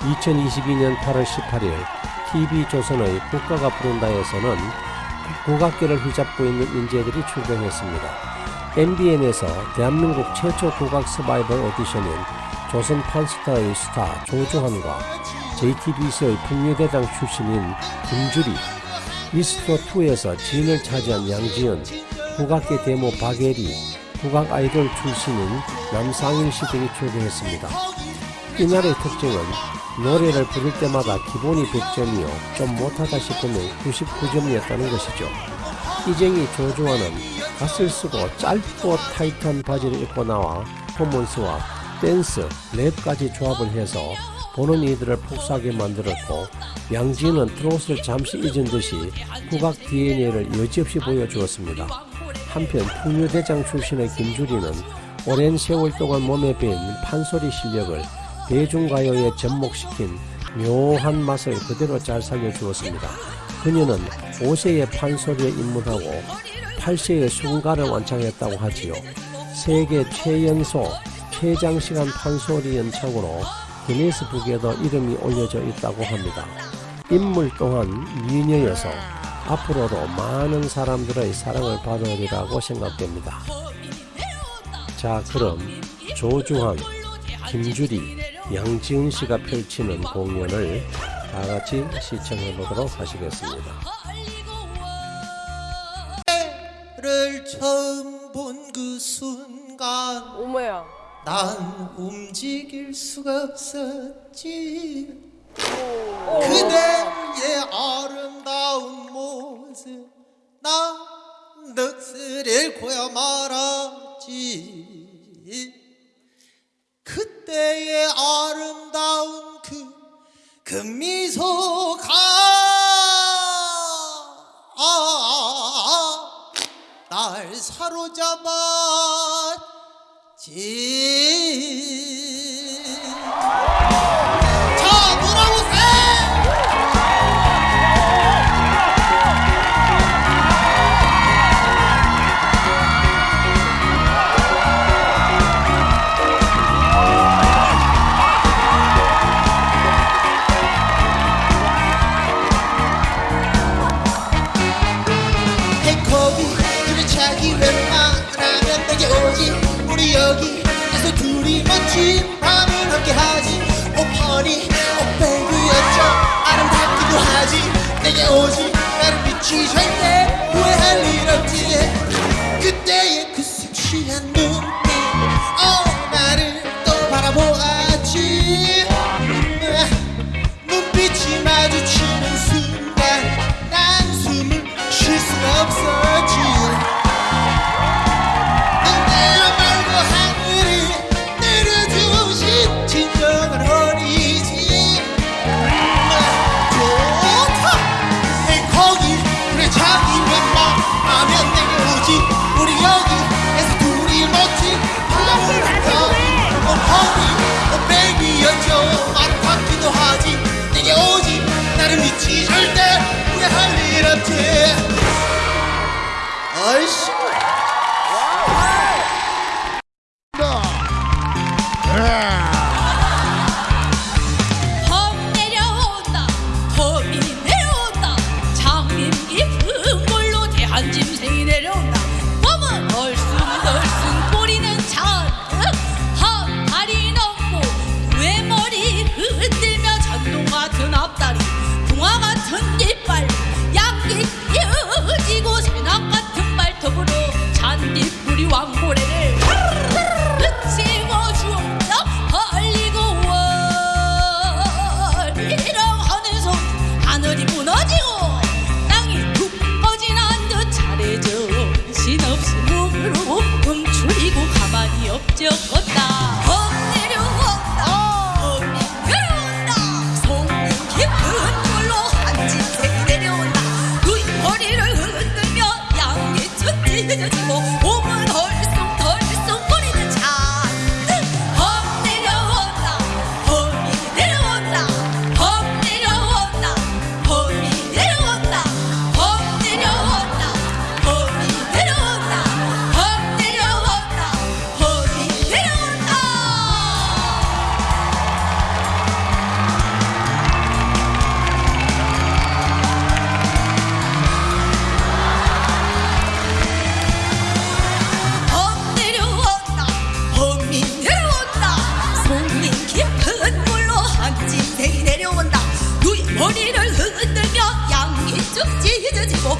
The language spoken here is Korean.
2022년 8월 18일 TV조선의 국가가 부른다에서는 국악계를 휘잡고 있는 인재들이 출연했습니다. MBN에서 대한민국 최초 국악 서바이벌 오디션인 조선 판스타의 스타 조조한과 JTBC의 풍류대장 출신인 김주리, 미스터2에서 진을 차지한 양지연, 국악계 데모 박예리, 국악 아이돌 출신인 남상일 씨 등이 출연했습니다. 이날의 특징은 노래를 부를 때마다 기본이 100점이요 좀 못하다 싶으면 99점이었다는 것이죠. 이쟁이 조조아는 갓을 쓰고 짧고 타이트한 바지를 입고 나와 퍼포먼스와 댄스, 랩까지 조합을 해서 보는 이들을 폭사하게 만들었고 양지는 트롯을 잠시 잊은 듯이 국악 DNA를 여지없이 보여주었습니다. 한편 풍류대장 출신의 김주리는 오랜 세월 동안 몸에 배인 판소리 실력을 대중가요에 접목시킨 묘한 맛을 그대로 잘 살려주었습니다. 그녀는 5세의 판소리에 입문하고 8세의 순가를 완창했다고 하지요. 세계 최연소, 최장시간 판소리 연창으로 기네스북에도 이름이 올려져 있다고 합니다. 인물 또한 미녀여서 앞으로도 많은 사람들의 사랑을 받으리라고 생각됩니다. 자 그럼 조주환, 김주리, 양지은 씨가 펼치는 공연을 다 같이 시청해 보도록 하시겠습니다. 를 처음 본 그 순간 어머야. 난 움직일 수가 없었지 그대의 아름다운 모습 나 넋을 잃고야 말았지 그때의 아름다운 그, 그 미소가 날 사로잡았지 오지. 우리 여기에서 둘이 멋진 밤을 함께하지. 오퍼니. 오백이었죠. 아름답기도 하지. 내게 오지. 나를 미치 절 머리를 흔들며 양이 쭉찢어지고